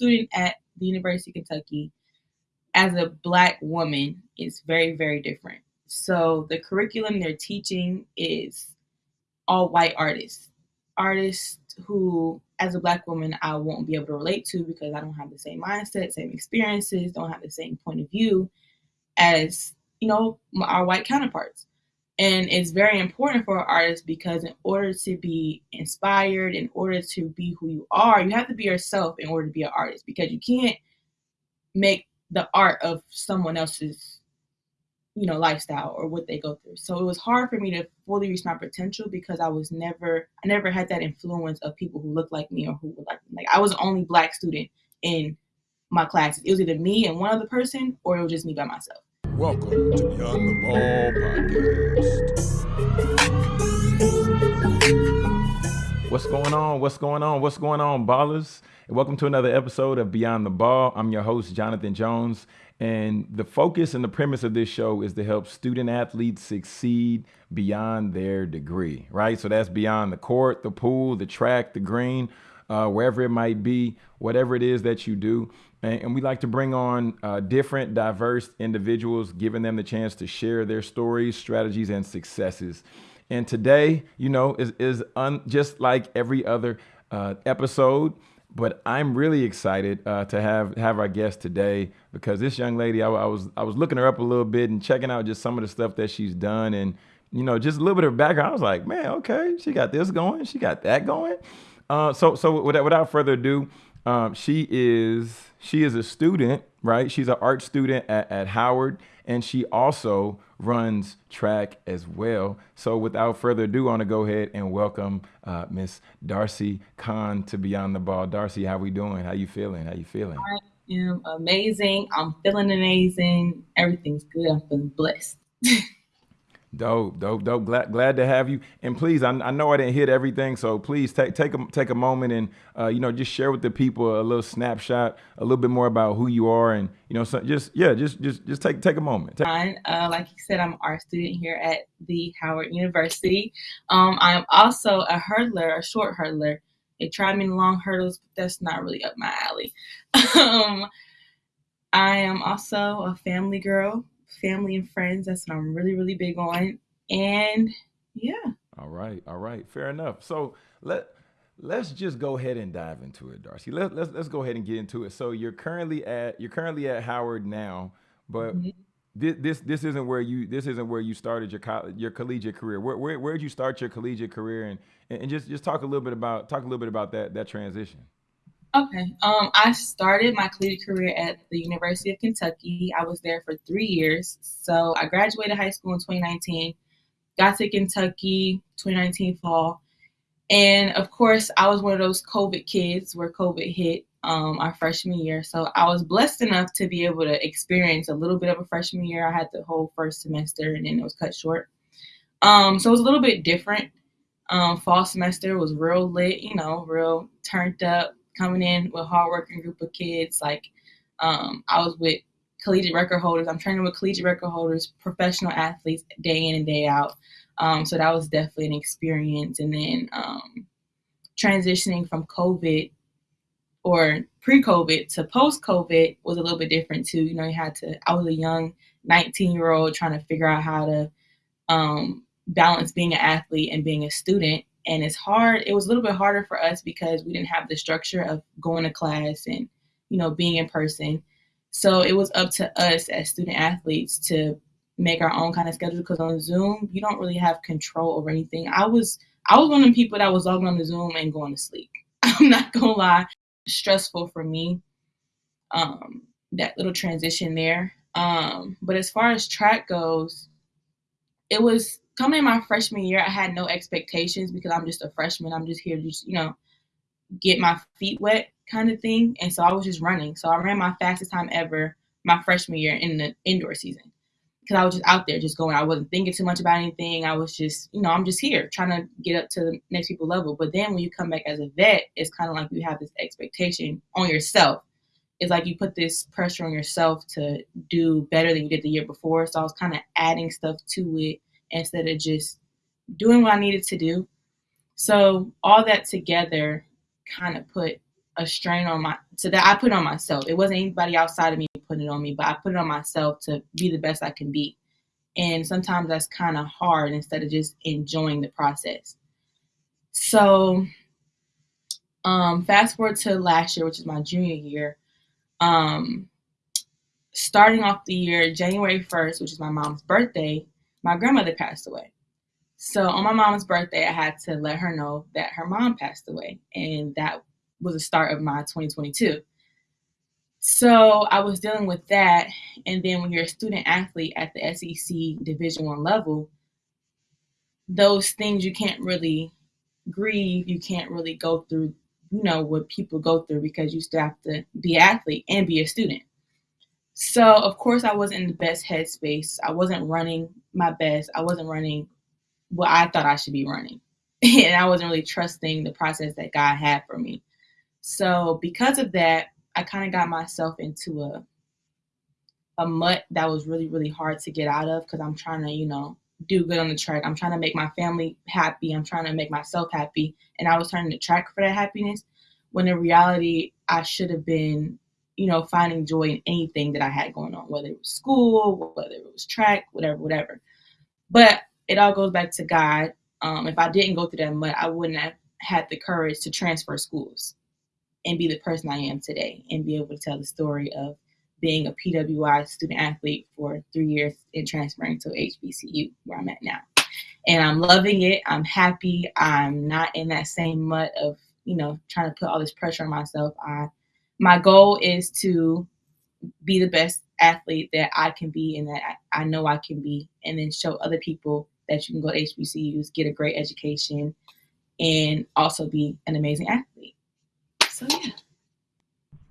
student at the University of Kentucky as a black woman is very, very different. So the curriculum they're teaching is all white artists, artists who, as a black woman, I won't be able to relate to because I don't have the same mindset, same experiences, don't have the same point of view as you know our white counterparts. And it's very important for artists because in order to be inspired, in order to be who you are, you have to be yourself in order to be an artist because you can't make the art of someone else's you know lifestyle or what they go through. So it was hard for me to fully reach my potential because i was never i never had that influence of people who looked like me or who were like me. like i was the only black student in my classes. It was either me and one other person or it was just me by myself welcome to beyond the ball podcast. What's going on? What's going on? What's going on ballers? And welcome to another episode of beyond the ball. I'm your host jonathan jones and the focus and the premise of this show is to help student athletes succeed beyond their degree, right? So that's beyond the court, the pool, the track, the green, uh, wherever it might be, whatever it is that you do. And, and we like to bring on uh, different, diverse individuals, giving them the chance to share their stories, strategies, and successes. And today, you know, is, is un, just like every other uh, episode. But I'm really excited uh, to have have our guest today because this young lady, I, I, was I was looking her up a little bit and checking out just some of the stuff that she's done, and you know, just a little bit of background. I was like, man, okay, she got this going, she got that going. Uh, so so without, without further ado, um, she is she is a student, right? She's an art student at, at Howard, and she also runs track as well. So without further ado, I want to go ahead and welcome uh, Miss Darcy Khan to Beyond the Ball. Darcy, how we doing? How you feeling? How you feeling? I am amazing. I'm feeling amazing. Everything's good. I'm feeling blessed. Dope, dope, dope. Glad, glad to have you. And please, I, I know I didn't hit everything, so please take take a take a moment and uh, you know just share with the people a little snapshot, a little bit more about who you are, and you know, so just yeah, just just just take take a moment. Take- uh, like you said, I'm an art student here at the Howard University. Um, I'm also a hurdler, a short hurdler. They tried me in long hurdles, but that's not really up my alley. um, I am also a family girl family and friends. That's what I'm really, really big on. And yeah. All right, all right, fair enough. So let let's just go ahead and dive into it, Darcy. Let, let's let's go ahead and get into it. So you're currently at you're currently at Howard now, but mm-hmm. this, this this isn't where you this isn't where you started your college your collegiate career. Where where where did you start your collegiate career and and just just talk a little bit about talk a little bit about that that transition. Okay. Um, I started my collegiate career at the University of Kentucky. I was there for three years. So I graduated high school in 2019, got to Kentucky 2019 fall. And of course, I was one of those COVID kids where COVID hit um, our freshman year. So I was blessed enough to be able to experience a little bit of a freshman year. I had the whole first semester and then it was cut short. Um, so it was a little bit different. Um, fall semester was real lit, you know, real turned up coming in with hardworking group of kids. Like um, I was with collegiate record holders. I'm training with collegiate record holders, professional athletes, day in and day out. Um, so that was definitely an experience. And then um, transitioning from COVID or pre-COVID to post-COVID was a little bit different too. You know, you had to. I was a young 19 year old trying to figure out how to um, balance being an athlete and being a student and it's hard it was a little bit harder for us because we didn't have the structure of going to class and you know being in person. So it was up to us as student athletes to make our own kind of schedule because on zoom you don't really have control over anything. I was i was one of the people that was logging on the zoom and going to sleep. I'm not gonna lie stressful for me um that little transition there. Um but as far as track goes it was coming in my freshman year, I had no expectations because I'm just a freshman. I'm just here to just, you know, get my feet wet kind of thing. And so I was just running. So I ran my fastest time ever my freshman year in the indoor season because I was just out there just going. I wasn't thinking too much about anything. I was just, you know, I'm just here trying to get up to the next people level. But then when you come back as a vet, it's kind of like you have this expectation on yourself. It's like you put this pressure on yourself to do better than you did the year before. So I was kind of adding stuff to it instead of just doing what I needed to do. So all that together kind of put a strain on my so that I put on myself. It wasn't anybody outside of me putting it on me, but I put it on myself to be the best I can be. And sometimes that's kind of hard instead of just enjoying the process. So um fast forward to last year, which is my junior year. Um starting off the year, January 1st, which is my mom's birthday, my grandmother passed away. So on my mom's birthday, I had to let her know that her mom passed away. And that was the start of my 2022. So I was dealing with that. And then when you're a student athlete at the SEC Division One level, those things you can't really grieve, you can't really go through, you know, what people go through because you still have to be athlete and be a student. So of course I wasn't in the best headspace. I wasn't running my best. I wasn't running what I thought I should be running. and I wasn't really trusting the process that God had for me. So because of that, I kind of got myself into a a mutt that was really really hard to get out of because I'm trying to, you know, do good on the track. I'm trying to make my family happy. I'm trying to make myself happy, and I was turning the track for that happiness. When in reality, I should have been you know, finding joy in anything that I had going on, whether it was school, whether it was track, whatever, whatever. But it all goes back to God. Um, if I didn't go through that mud, I wouldn't have had the courage to transfer schools and be the person I am today and be able to tell the story of being a PWI student athlete for three years and transferring to HBCU where I'm at now. And I'm loving it. I'm happy. I'm not in that same mud of, you know, trying to put all this pressure on myself. I my goal is to be the best athlete that I can be and that I know I can be, and then show other people that you can go to HBCUs, get a great education, and also be an amazing athlete. So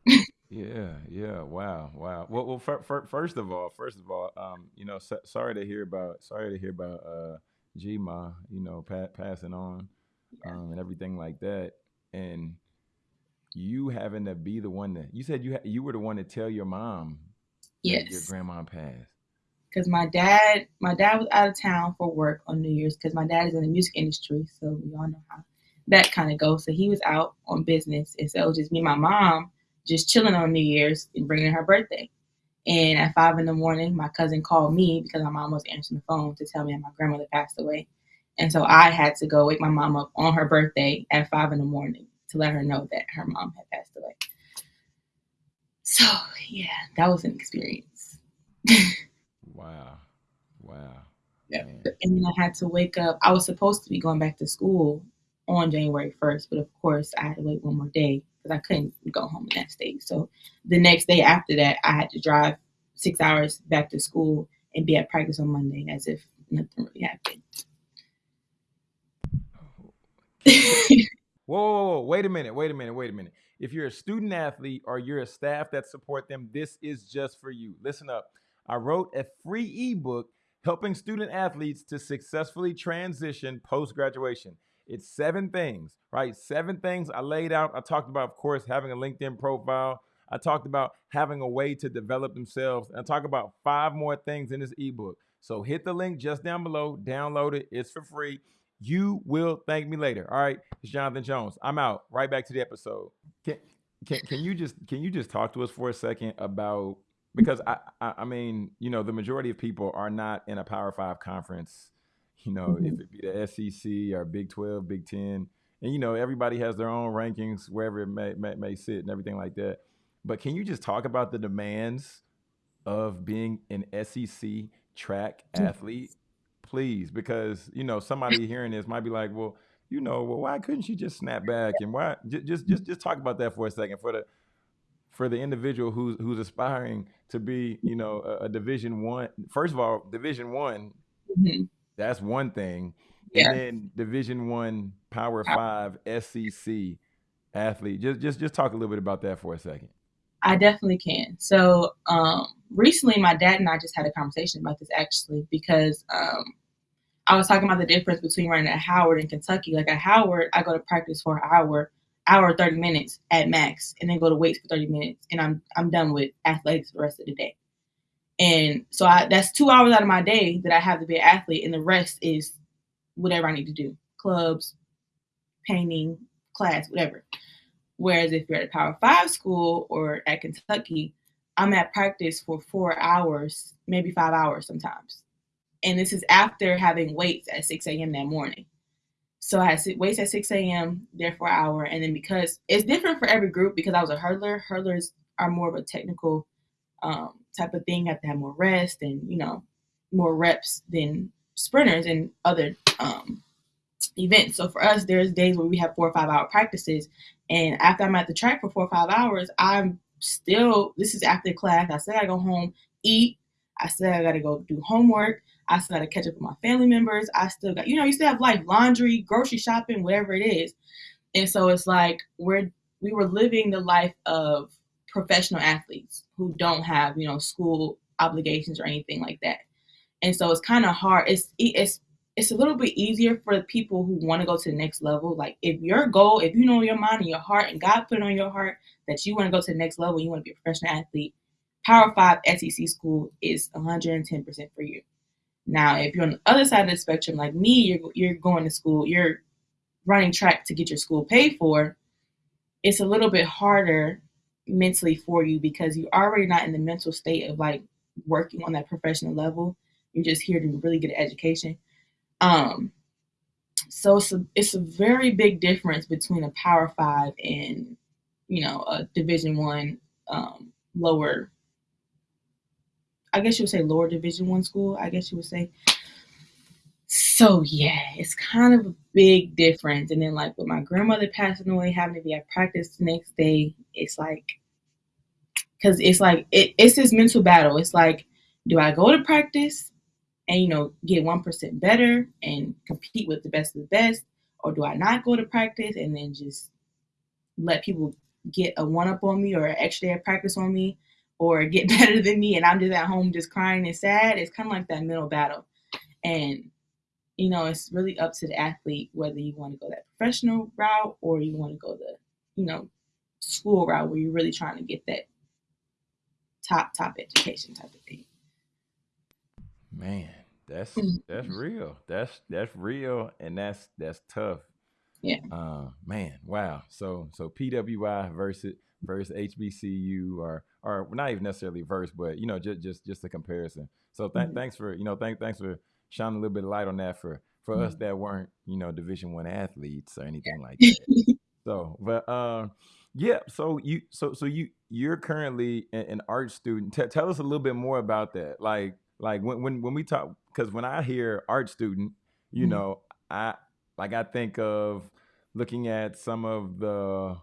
yeah. yeah, yeah, wow, wow. Well, well, for, for, first of all, first of all, um, you know, so, sorry to hear about, sorry to hear about uh, Gma, you know, pa- passing on, yeah. um, and everything like that, and you having to be the one that you said you ha- you were the one to tell your mom yes your grandma passed. Because my dad my dad was out of town for work on new year's because my dad is in the music industry so we all know how that kind of goes. So he was out on business and so it was just me and my mom just chilling on new year's and bringing her birthday. And at five in the morning my cousin called me because my mom was answering the phone to tell me that my grandmother passed away. And so i had to go wake my mom up on her birthday at five in the morning to let her know that her mom had passed away. So yeah, that was an experience. wow. Wow. Yeah. And then I had to wake up. I was supposed to be going back to school on January 1st, but of course I had to wait one more day because I couldn't go home in that state. So the next day after that, I had to drive six hours back to school and be at practice on Monday as if nothing really happened. Whoa, whoa, whoa, wait a minute, wait a minute, wait a minute. If you're a student athlete or you're a staff that support them, this is just for you. Listen up. I wrote a free ebook helping student athletes to successfully transition post graduation. It's seven things, right? Seven things I laid out. I talked about, of course, having a LinkedIn profile. I talked about having a way to develop themselves. And I talk about five more things in this ebook. So hit the link just down below, download it. It's for free. You will thank me later. All right. It's Jonathan Jones. I'm out. Right back to the episode. Can can, can you just can you just talk to us for a second about because I, I, I mean, you know, the majority of people are not in a Power Five conference, you know, mm-hmm. if it be the SEC or Big 12, Big 10. And you know, everybody has their own rankings wherever it may, may, may sit and everything like that. But can you just talk about the demands of being an SEC track athlete please, because you know somebody hearing this might be like, well, you know, well, why couldn't she just snap back and why? Just just just talk about that for a second for the for the individual who's who's aspiring to be, you know, a, a Division One. First of all, Division One, mm-hmm. that's one thing, yeah. and then Division One Power Five SEC athlete. Just just just talk a little bit about that for a second. I definitely can. So um, recently, my dad and I just had a conversation about this actually because um, I was talking about the difference between running at Howard and Kentucky. Like at Howard, I go to practice for an hour, hour thirty minutes at max, and then go to weights for thirty minutes, and I'm I'm done with athletics the rest of the day. And so I, that's two hours out of my day that I have to be an athlete, and the rest is whatever I need to do: clubs, painting, class, whatever. Whereas if you're at a Power Five school or at Kentucky, I'm at practice for four hours, maybe five hours sometimes. And this is after having weights at 6 a.m. that morning. So I had weights at 6 a.m. there for an hour. And then because it's different for every group, because I was a hurdler, hurdlers are more of a technical um, type of thing, have to have more rest and, you know, more reps than sprinters and other um, events. So for us, there's days where we have four or five hour practices. And after I'm at the track for four or five hours, I'm still, this is after class. I still gotta go home, eat. I still gotta go do homework. I still gotta catch up with my family members. I still got, you know, you still have life, laundry, grocery shopping, whatever it is. And so it's like we're we were living the life of professional athletes who don't have, you know, school obligations or anything like that. And so it's kind of hard. It's it's it's a little bit easier for the people who want to go to the next level. Like if your goal, if you know your mind and your heart, and God put it on your heart that you want to go to the next level, you want to be a professional athlete, Power Five SEC school is 110% for you. Now, if you're on the other side of the spectrum, like me, you're you're going to school, you're running track to get your school paid for. It's a little bit harder mentally for you because you're already not in the mental state of like working on that professional level. You're just here to really get an education. Um, so it's a, it's a very big difference between a Power Five and you know a Division One um, lower. I guess you would say lower Division One school. I guess you would say. So yeah, it's kind of a big difference. And then like with my grandmother passing away, having to be at practice the next day, it's like because it's like it, it's this mental battle. It's like, do I go to practice and you know get one percent better and compete with the best of the best, or do I not go to practice and then just let people get a one up on me or an extra day of practice on me, or get better than me and I'm just at home just crying and sad? It's kind of like that mental battle, and you know it's really up to the athlete whether you want to go that professional route or you want to go the you know school route where you're really trying to get that top top education type of thing. Man, that's Mhm. that's real. That's that's real, and that's that's tough. Yeah. Uh, man, wow. So so PWI versus versus HBCU, or or not even necessarily verse, but you know just just just a comparison. So th- Mhm. thanks for you know thank thanks for shining a little bit of light on that for for us Mhm. that weren't you know Division One athletes or anything like that. So, but um, yeah. So you, so so you, you're currently an, an art student. T- tell us a little bit more about that. Like, like when when when we talk, because when I hear art student, you Mhm. know, I like I think of looking at some of the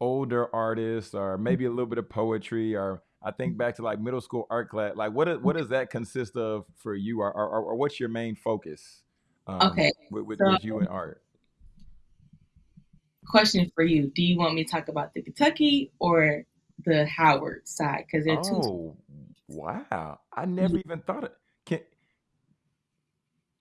older artists, or maybe a little bit of poetry, or I think back to like middle school art class. Like, what is, what does that consist of for you, or or, or what's your main focus? Um, Okay, with, with, so- with you and art. Question for you: Do you want me to talk about the Kentucky or the Howard side? Because they're two. Wow! I never even thought it. Can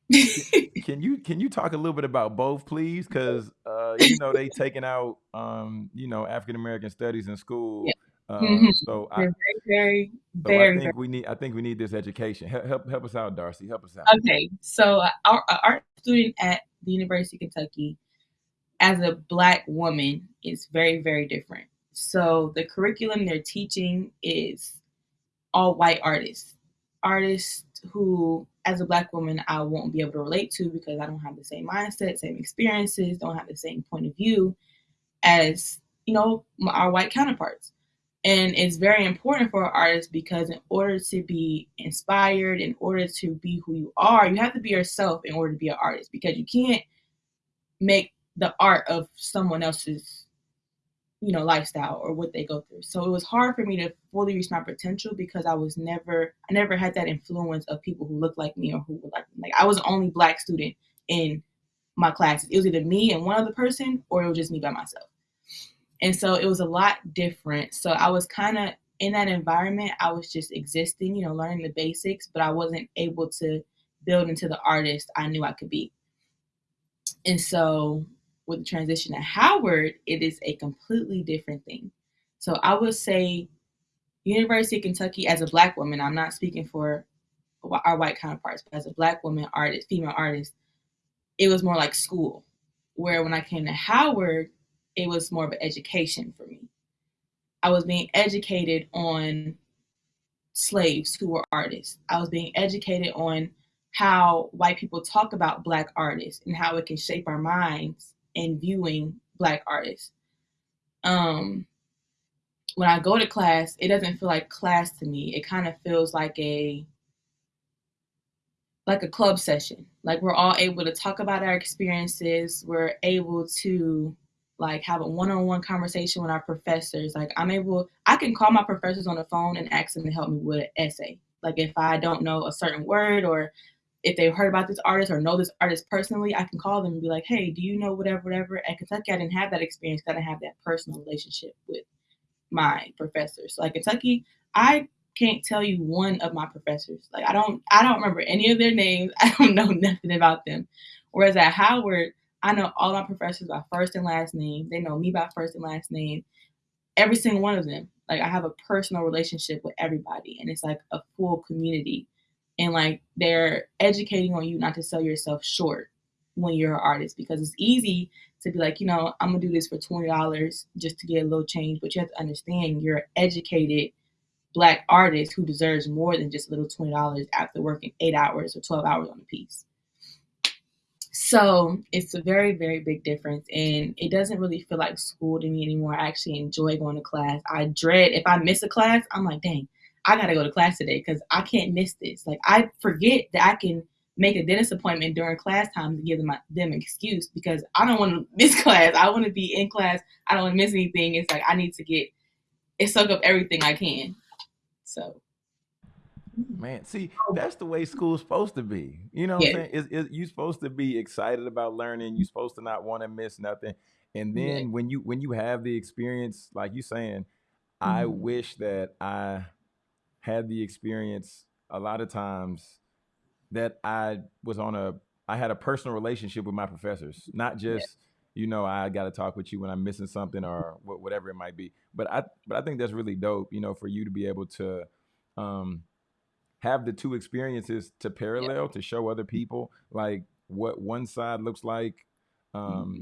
can you can you talk a little bit about both, please? Because uh, you know they taking out um, you know African American studies in school. Uh, Mhm. So I they're very, so very, I very, think we need I think we need this education. Help help, help us out, Darcy. Help us out. Okay, so uh, our, our art student at the University of Kentucky, as a black woman, is very, very different. So the curriculum they're teaching is all white artists, artists who, as a black woman, I won't be able to relate to because I don't have the same mindset, same experiences, don't have the same point of view as you know our white counterparts. And it's very important for artists because in order to be inspired, in order to be who you are, you have to be yourself in order to be an artist because you can't make the art of someone else's you know lifestyle or what they go through. So it was hard for me to fully reach my potential because I was never I never had that influence of people who looked like me or who were like me. Like I was the only black student in my classes. It was either me and one other person or it was just me by myself. And so it was a lot different. So I was kind of in that environment, I was just existing, you know, learning the basics, but I wasn't able to build into the artist I knew I could be. And so with the transition to Howard, it is a completely different thing. So I would say University of Kentucky as a black woman, I'm not speaking for our white counterparts, but as a black woman artist, female artist, it was more like school. Where when I came to Howard, it was more of an education for me. I was being educated on slaves who were artists. I was being educated on how white people talk about black artists and how it can shape our minds in viewing black artists. Um, when I go to class, it doesn't feel like class to me. It kind of feels like a like a club session. Like we're all able to talk about our experiences. We're able to like have a one-on-one conversation with our professors. Like I'm able, I can call my professors on the phone and ask them to help me with an essay. Like if I don't know a certain word or if they've heard about this artist or know this artist personally, I can call them and be like, hey, do you know whatever, whatever? At Kentucky, I didn't have that experience. I didn't have that personal relationship with my professors. So like Kentucky, I can't tell you one of my professors. Like I don't I don't remember any of their names. I don't know nothing about them. Whereas at Howard, I know all my professors by first and last name. They know me by first and last name. Every single one of them. Like I have a personal relationship with everybody and it's like a full community. And like they're educating on you not to sell yourself short when you're an artist because it's easy to be like, you know, I'm gonna do this for twenty dollars just to get a little change, but you have to understand you're an educated black artist who deserves more than just a little twenty dollars after working eight hours or twelve hours on a piece. So it's a very, very big difference. And it doesn't really feel like school to me anymore. I actually enjoy going to class. I dread if I miss a class, I'm like, dang, I gotta go to class today because I can't miss this. Like I forget that I can make a dentist appointment during class time to give them, them an excuse because I don't want to miss class. I want to be in class. I don't want to miss anything. It's like I need to get it soak up everything I can. So Man, see, that's the way school's supposed to be. You know what yeah. I'm saying? It's, it's, you're supposed to be excited about learning. You're supposed to not want to miss nothing. And then yeah. when you when you have the experience, like you saying, mm-hmm. I wish that I had the experience a lot of times that I was on a I had a personal relationship with my professors, not just yeah. you know I got to talk with you when I'm missing something or whatever it might be. But I but I think that's really dope, you know, for you to be able to um, have the two experiences to parallel yeah. to show other people like what one side looks like um, mm-hmm.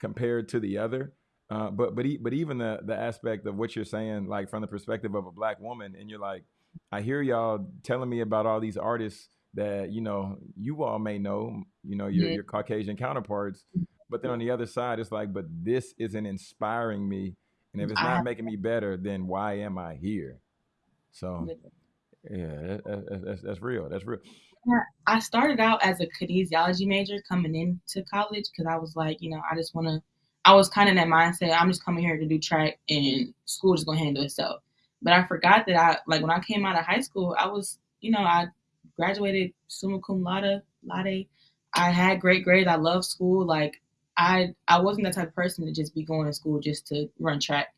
compared to the other. Uh, but but but even the the aspect of what you're saying, like from the perspective of a black woman, and you're like, I hear y'all telling me about all these artists that you know you all may know, you know your your Caucasian counterparts, but then on the other side, it's like, but this isn't inspiring me, and if it's not making me better, then why am I here? So yeah, that, that's, that's real. That's real. I started out as a kinesiology major coming into college because I was like, you know, I just want to. I was kind of in that mindset. I'm just coming here to do track, and school is gonna handle itself. But I forgot that I like when I came out of high school, I was, you know, I graduated summa cum laude. Laude. I had great grades. I loved school. Like I, I wasn't the type of person to just be going to school just to run track.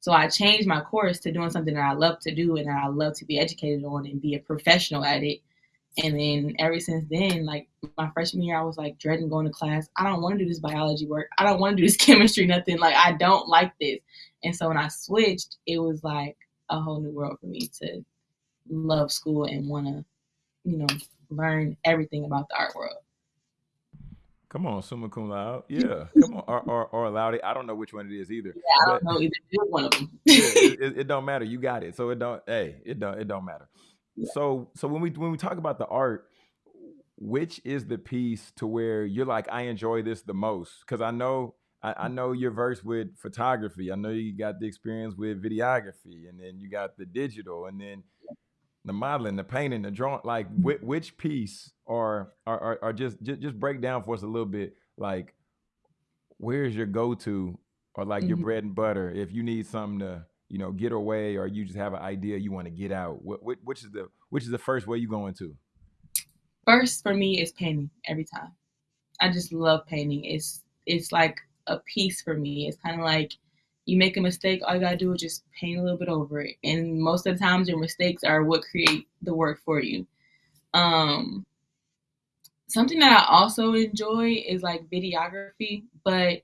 So I changed my course to doing something that I love to do and that I love to be educated on and be a professional at it. And then ever since then, like my freshman year, I was like dreading going to class. I don't want to do this biology work. I don't want to do this chemistry, nothing. Like I don't like this. And so when I switched, it was like a whole new world for me to love school and want to, you know, learn everything about the art world. Come on, summa cum laude. Yeah, come on, or or, or laude. I don't know which one it is either. Yeah, I don't know either. one of them. it, it, it, don't matter. You got it. So it don't. Hey, it don't. It don't matter. Yeah. So so when we when we talk about the art, which is the piece to where you're like, I enjoy this the most? Because I know I, I, know you're versed with photography. I know you got the experience with videography, and then you got the digital, and then the modeling, the painting, the drawing, like which, which piece or or, or just, just just break down for us a little bit, like where's your go to or like mm-hmm. your bread and butter if you need something to you know get away or you just have an idea you want to get out. What, which is the which is the first way you go into? First for me is painting every time. I just love painting. It's it's like a piece for me. It's kind of like you make a mistake, all you gotta do is just paint a little bit over it. And most of the times, your mistakes are what create the work for you. Um, something that I also enjoy is like videography, but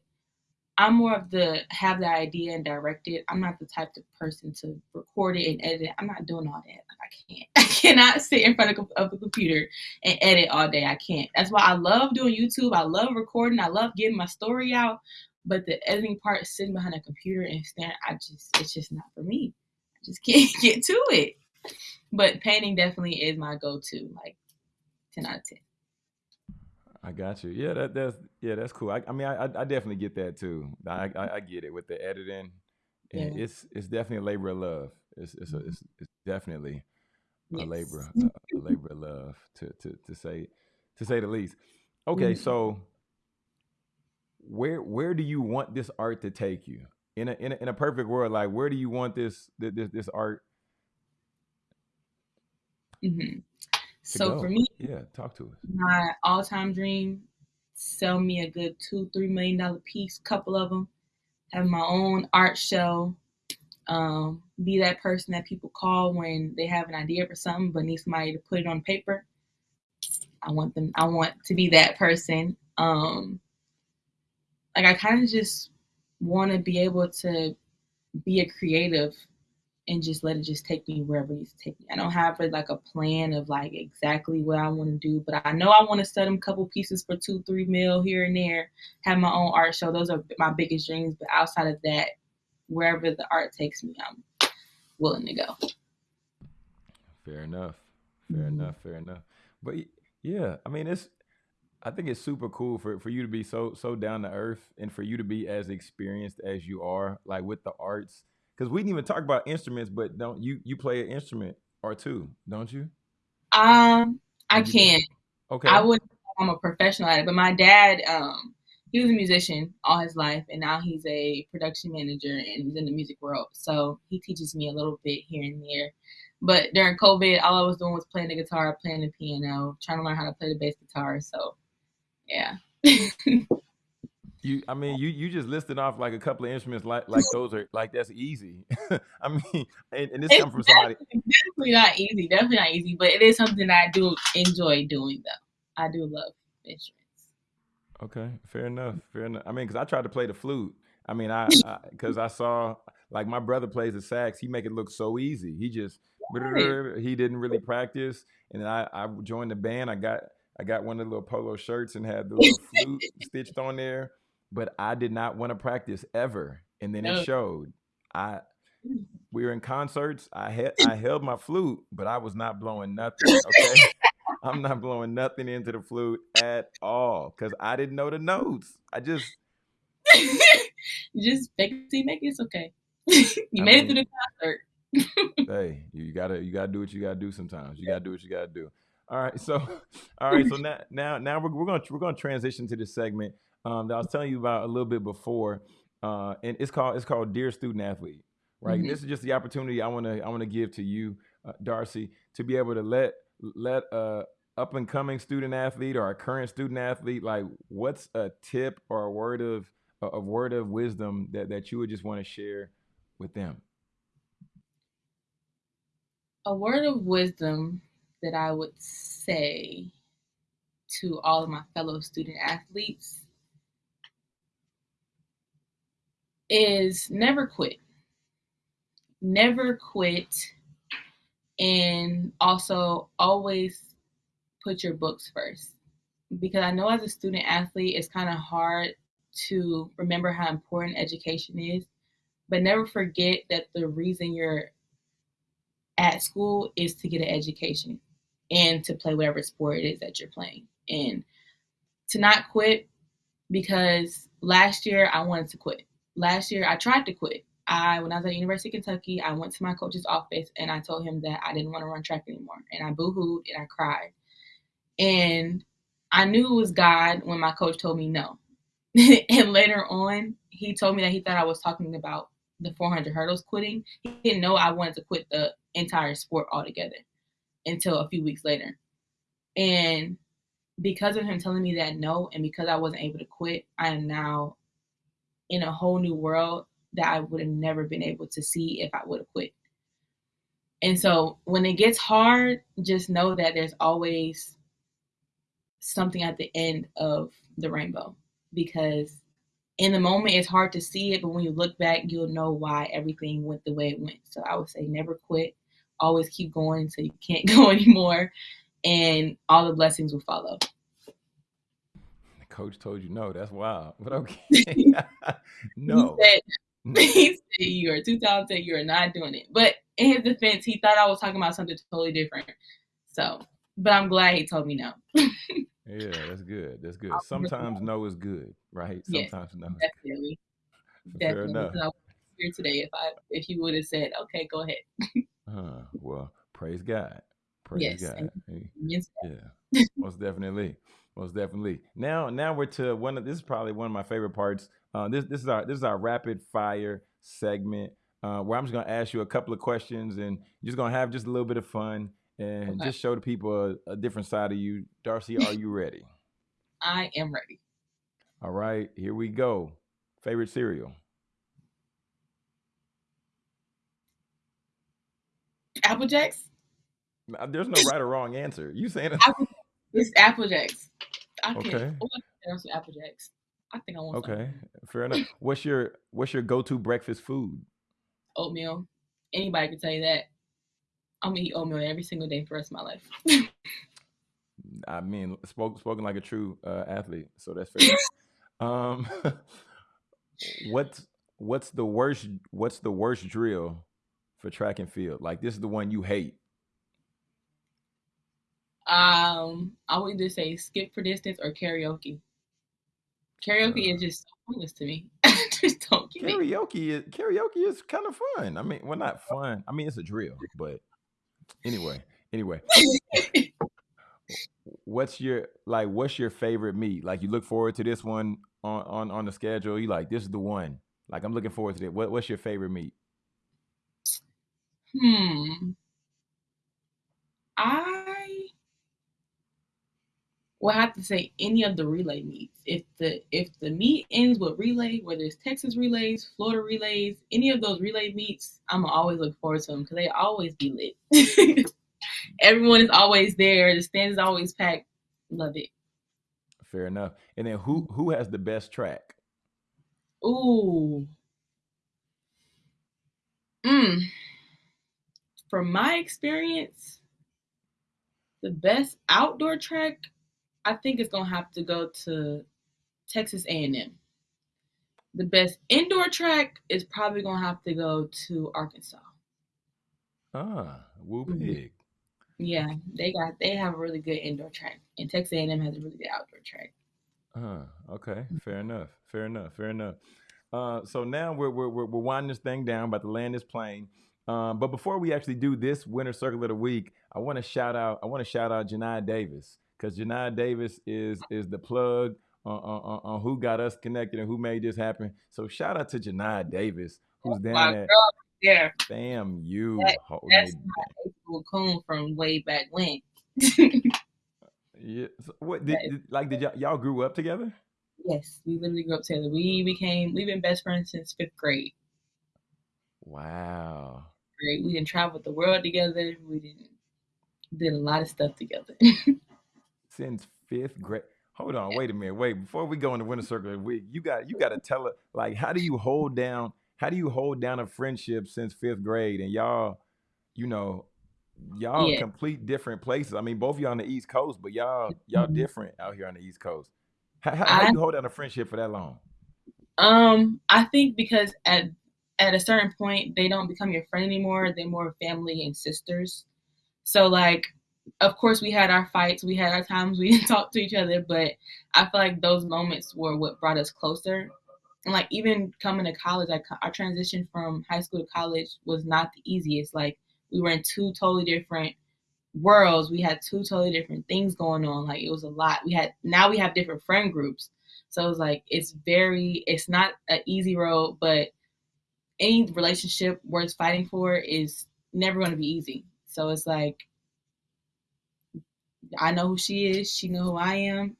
I'm more of the have the idea and direct it. I'm not the type of person to record it and edit it. I'm not doing all that. I can't. I cannot sit in front of, of a computer and edit all day. I can't. That's why I love doing YouTube. I love recording. I love getting my story out. But the editing part, sitting behind a computer and staring, I just it's just not for me. I just can't get to it. But painting definitely is my go-to, like ten out of ten. I got you. Yeah, that that's yeah, that's cool. I, I mean, I I definitely get that too. I, I, I get it with the editing. And yeah. it's it's definitely a labor of love. It's it's a, it's, it's definitely yes. a labor a, a, labor of love to to to say to say the least. Okay, mm-hmm. so where where do you want this art to take you in a in a, in a perfect world? Like where do you want this this this art? Mm-hmm. So go? for me, yeah, talk to us. My all time dream: sell me a good two three million dollar piece, couple of them. Have my own art show. Um, be that person that people call when they have an idea for something but need somebody to put it on paper. I want them. I want to be that person. Um, like I kind of just want to be able to be a creative and just let it just take me wherever it needs to take me. I don't have like a plan of like exactly what I want to do, but I know I want to sell them a couple pieces for two, three mil here and there. Have my own art show. Those are my biggest dreams. But outside of that, wherever the art takes me, I'm willing to go. Fair enough. Fair mm-hmm. enough. Fair enough. But yeah, I mean, it's I think it's super cool for, for you to be so so down to earth and for you to be as experienced as you are, like with the arts. Because we didn't even talk about instruments, but don't you you play an instrument or two, don't you? Um, I can. Okay. I wouldn't. I'm a professional at it, but my dad, um, he was a musician all his life, and now he's a production manager and he's in the music world. So he teaches me a little bit here and there. But during COVID, all I was doing was playing the guitar, playing the piano, trying to learn how to play the bass guitar. So yeah. you, I mean, you you just listed off like a couple of instruments, like like those are like that's easy. I mean, and, and this comes from somebody. Definitely not easy. Definitely not easy, but it is something I do enjoy doing, though. I do love instruments. Okay, fair enough. Fair enough. I mean, because I tried to play the flute. I mean, I because I, I, saw like my brother plays the sax. He make it look so easy. He just he didn't really practice, and I I joined the band. I got I got one of the little polo shirts and had the little flute stitched on there, but I did not want to practice ever. And then no. it showed. I mm. we were in concerts. I had I held my flute, but I was not blowing nothing. Okay. I'm not blowing nothing into the flute at all because I didn't know the notes. I just just make it make it's okay. you I made mean, it through the concert. hey, you gotta you gotta do what you gotta do sometimes. You gotta do what you gotta do. All right, so all right, so now now now we're, we're gonna we're gonna transition to this segment um, that I was telling you about a little bit before, uh, and it's called it's called Dear Student Athlete, right? Mm-hmm. This is just the opportunity I want to I want to give to you, uh, Darcy, to be able to let let a up and coming student athlete or a current student athlete like what's a tip or a word of a word of wisdom that that you would just want to share with them. A word of wisdom that I would say to all of my fellow student athletes is never quit. Never quit. And also always put your books first. Because I know as a student athlete, it's kind of hard to remember how important education is. But never forget that the reason you're at school is to get an education and to play whatever sport it is that you're playing. And to not quit because last year I wanted to quit. Last year I tried to quit. I when I was at University of Kentucky, I went to my coach's office and I told him that I didn't want to run track anymore. And I boohooed and I cried. And I knew it was God when my coach told me no. and later on, he told me that he thought I was talking about the 400 hurdles quitting. He didn't know I wanted to quit the entire sport altogether until a few weeks later. And because of him telling me that no, and because I wasn't able to quit, I am now in a whole new world that I would have never been able to see if I would have quit. And so when it gets hard, just know that there's always something at the end of the rainbow because in the moment it's hard to see it, but when you look back, you'll know why everything went the way it went. So I would say never quit always keep going until you can't go anymore, and all the blessings will follow. The coach told you no. That's wild. But okay. no. He said, he said you are too talented. You are not doing it. But in his defense, he thought I was talking about something totally different. So, but I'm glad he told me no. yeah, that's good. That's good. Sometimes no is good, right? Yes, Sometimes no. Is definitely, good. Fair definitely. enough. Here today if I if you would have said, okay, go ahead. Uh, well, praise God. Praise Yes, God. Hey, yes, Yeah, most definitely, most definitely. Now, now we're to one of this is probably one of my favorite parts. Uh, this this is our this is our rapid fire segment uh, where I'm just gonna ask you a couple of questions and you're just gonna have just a little bit of fun and okay. just show the people a, a different side of you. Darcy, are you ready? I am ready. All right, here we go. Favorite cereal? Apple Jacks. There's no right or wrong answer. You saying it? Apple, it's Apple Jacks. I can't. Okay, Oh, I can Apple Jacks. I think I want some okay, fair enough. What's your what's your go-to breakfast food? oatmeal. Anybody can tell you that. I'm gonna eat oatmeal every single day for the rest of my life. I mean, spoke, spoken like a true uh, athlete, so that's fair. um, what's what's the worst? What's the worst drill for track and field? Like this is the one you hate. um, I would either say skip for distance or carioca. Carioca Uh, is just so pointless to me. Just don't get it. carioca is carioca is kind of fun. I mean, well, not fun. I mean, it's a drill, but anyway, anyway, what's your like? What's your favorite meet? Like you look forward to this one on on on the schedule. You like this is the one. Like I'm looking forward to it. What what's your favorite meet? Hmm. I will have to say any of the relay meets. If the if the meet ends with relay, whether it's Texas relays, Florida relays, any of those relay meets, I'm always look forward to them because they always be lit. Everyone is always there. The stands is always packed. Love it. Fair enough. And then who who has the best track? Ooh. Mm. From my experience, the best outdoor track, I think it's gonna have to go to Texas A&M. The best indoor track is probably gonna have to go to Arkansas. Ah, Woo Mhm. Yeah, they got they have a really good indoor track, and Texas A&M has a really good outdoor track. Uh, okay, fair enough. Fair enough. Fair enough. Uh, so now we're we're we're, winding this thing down, about to land this plane. Um, but before we actually do this winner circle of the week, I want to shout out. I want to shout out Janai Davis because Janai Davis is is the plug on, on, on who got us connected and who made this happen. So shout out to Janai Davis, oh who's down girl, yeah, FAMU that, that's my coon from way back when. Yeah. So what did, did like did y'all, y'all grew up together? yes, we literally grew up together. We became we've been best friends since fifth grade. Wow. Great. We didn't travel the world together. We didn't did a lot of stuff together. Since fifth grade. Hold on, wait a minute. Wait, before we go into the winner circle, week, you got you got to tell it like how do you hold down how do you hold down a friendship since fifth grade and y'all, you know, y'all yeah. complete different places. I mean, both of y'all on the East Coast, but y'all y'all Mhm. different out here on the East Coast. How, how, how I you hold down a friendship for that long? um I think because at at a certain point they don't become your friend anymore. They're more family and sisters. So like of course we had our fights, we had our times we didn't talk to each other, but I feel like those moments were what brought us closer. And like even coming to college, like our transition from high school to college was not the easiest. Like we were in two totally different worlds. We had two totally different things going on. Like it was a lot. We had now we have different friend groups. So it's like it's very it's not an easy road, but any relationship worth fighting for is never going to be easy. So it's like I know who she is, she know who I am,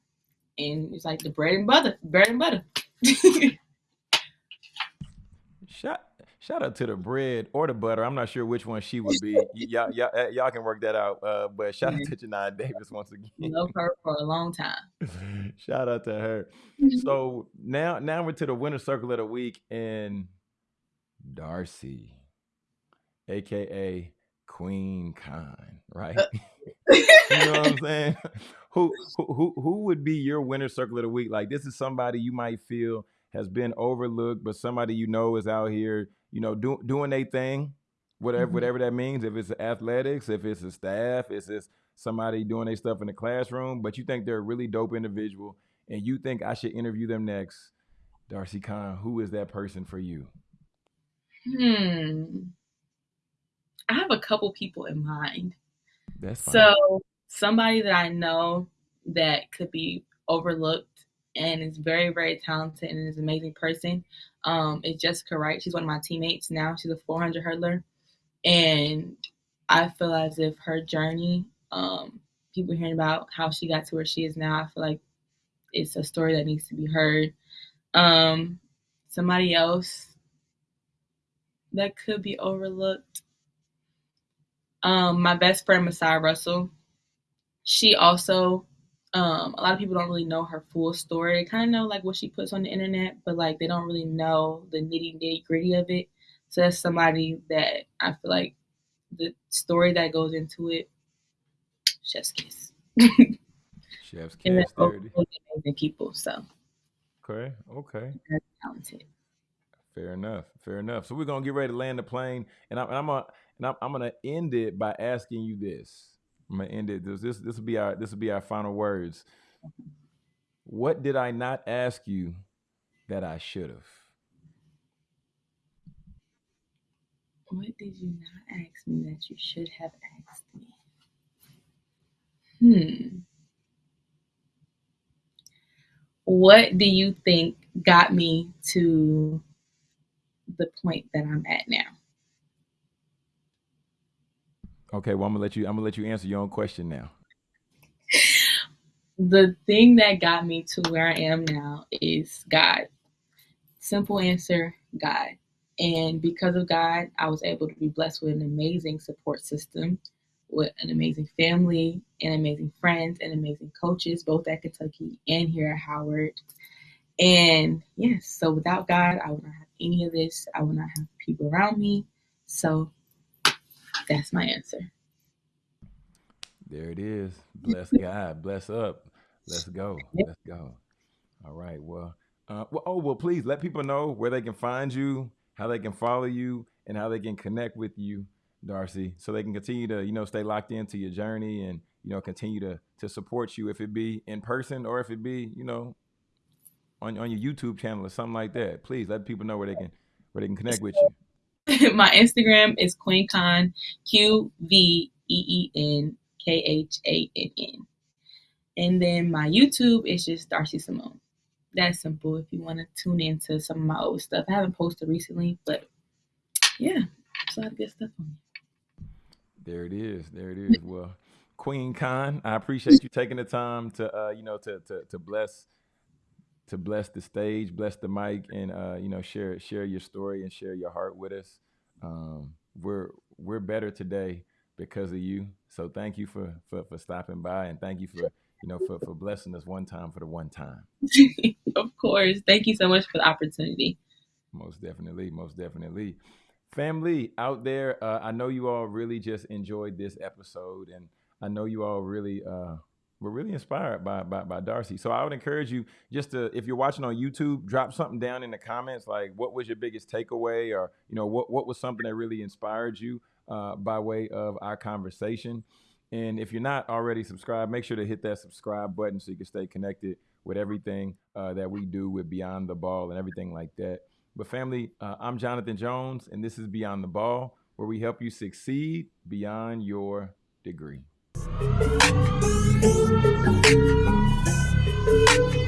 and it's like the bread and butter, bread and butter. Shout shout out to the bread or the butter. I'm not sure which one she would be. Y'all, y'all, uh, y'all can work that out. Uh, but shout out to Janai Davis once again. Love her for a long time. shout out to her. So now, now we're to the winner circle of the week, and Darcy, aka Queen Khan, right? You know what I'm saying? who, who who would be your winner circle of the week? Like this is somebody you might feel has been overlooked, but somebody you know is out here, you know, do, doing a thing, whatever mm-hmm. whatever that means. If it's athletics, if it's a staff, if it's somebody doing their stuff in the classroom, but you think they're a really dope individual, and you think I should interview them next. Darcy Khan, who is that person for you? Hmm. I have a couple people in mind. That's fine. So somebody that I know that could be overlooked and is very, very talented and is an amazing person um, is Jessica Wright. She's one of my teammates now. She's a 400 hurdler. And I feel as if her journey, um, people hearing about how she got to where she is now, I feel like it's a story that needs to be heard. Um, somebody else that could be overlooked. Um, my best friend Messiah Russell. She also um, a lot of people don't really know her full story. Kind of know like what she puts on the internet, but like they don't really know the nitty nitty gritty of it. So that's somebody that I feel like the story that goes into it, chef's kiss. chef's kiss. amazing people. So. Okay. Okay. Talented. Fair enough. Fair enough. So we're gonna get ready to land the plane, and I'm, and I'm gonna and I'm, I'm gonna end it by asking you this. I'm gonna end it. This this this will be our this will be our final words. What did I not ask you that I should have? What did you not ask me that you should have asked me? Hmm. What do you think got me to the point that I'm at now? Okay, well I'm gonna let you I'm gonna let you answer your own question now. the thing that got me to where I am now is God. Simple answer, God. And because of God, I was able to be blessed with an amazing support system, with an amazing family, and amazing friends, and amazing coaches, both at Kentucky and here at Howard. And yes, so without God, I would not have any of this. I will not have people around me. So that's my answer. There it is. Bless God. Bless up. Let's go. Let's go. All right. Well, uh, well, oh well, please let people know where they can find you, how they can follow you, and how they can connect with you, Darcy, so they can continue to you know stay locked into your journey and you know continue to to support you if it be in person or if it be you know on on your YouTube channel or something like that. Please let people know where they can where they can connect with you. my Instagram is Queen Khan, Q V E E N K H A N N. And then my YouTube is just Darcy Simone. That's simple if you want to tune into some of my old stuff. I haven't posted recently, but yeah, it's a lot of good stuff on there. There it is. There it is. well, Queen Khan, I appreciate you taking the time to uh, you know, to to to bless to bless the stage, bless the mic, and uh, you know, share share your story and share your heart with us. Um, we're we're better today because of you. So thank you for for, for stopping by, and thank you for you know for for blessing us one time for the one time. of course, thank you so much for the opportunity. Most definitely, most definitely. Family out there, uh, I know you all really just enjoyed this episode, and I know you all really uh, we're really inspired by, by, by Darcy. So I would encourage you just to, if you're watching on YouTube, drop something down in the comments, like what was your biggest takeaway, or you know what what was something that really inspired you uh, by way of our conversation. And if you're not already subscribed, make sure to hit that subscribe button so you can stay connected with everything uh, that we do with Beyond the Ball and everything like that. But family, uh, I'm Jonathan Jones, and this is Beyond the Ball, where we help you succeed beyond your degree. Thank you.